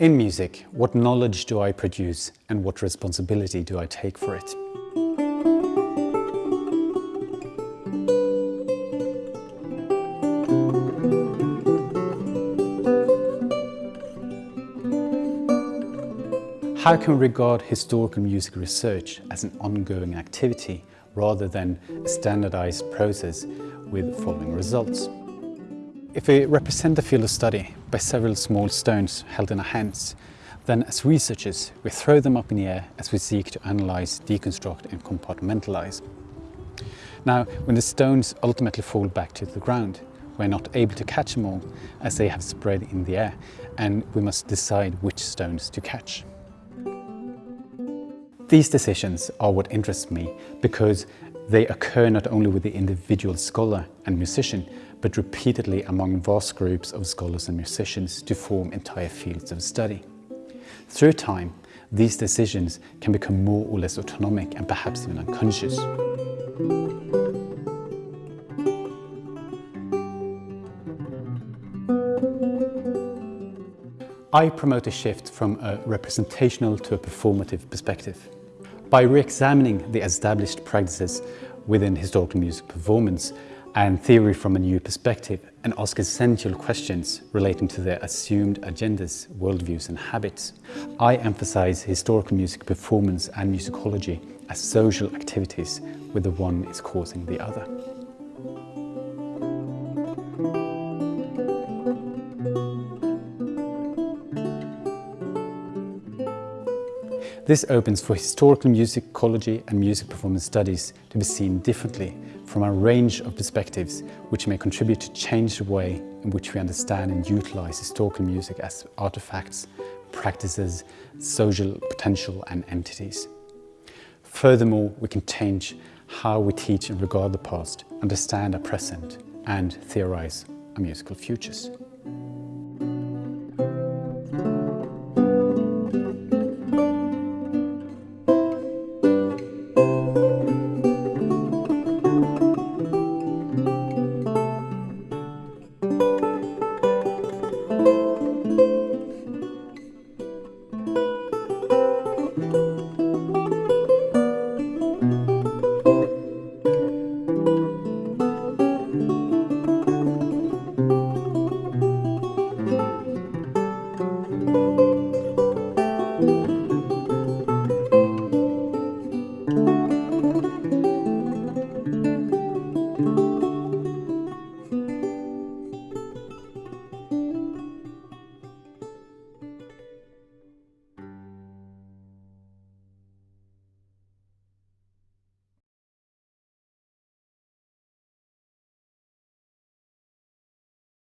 In music, what knowledge do I produce and what responsibility do I take for it? How can we regard historical music research as an ongoing activity rather than a standardized process with following results? If we represent the field of study by several small stones held in our hands, then as researchers we throw them up in the air as we seek to analyze, deconstruct and compartmentalize. Now, when the stones ultimately fall back to the ground, we're not able to catch them all as they have spread in the air and we must decide which stones to catch. These decisions are what interests me because they occur not only with the individual scholar and musician, but repeatedly among vast groups of scholars and musicians to form entire fields of study. Through time, these decisions can become more or less autonomic and perhaps even unconscious. I promote a shift from a representational to a performative perspective. By re-examining the established practices within historical music performance, and theory from a new perspective and ask essential questions relating to their assumed agendas, worldviews and habits. I emphasize historical music performance and musicology as social activities where the one is causing the other. This opens for historical musicology and music performance studies to be seen differently from a range of perspectives which may contribute to change the way in which we understand and utilize historical music as artifacts, practices, social potential and entities. Furthermore, we can change how we teach and regard the past, understand our present and theorize our musical futures.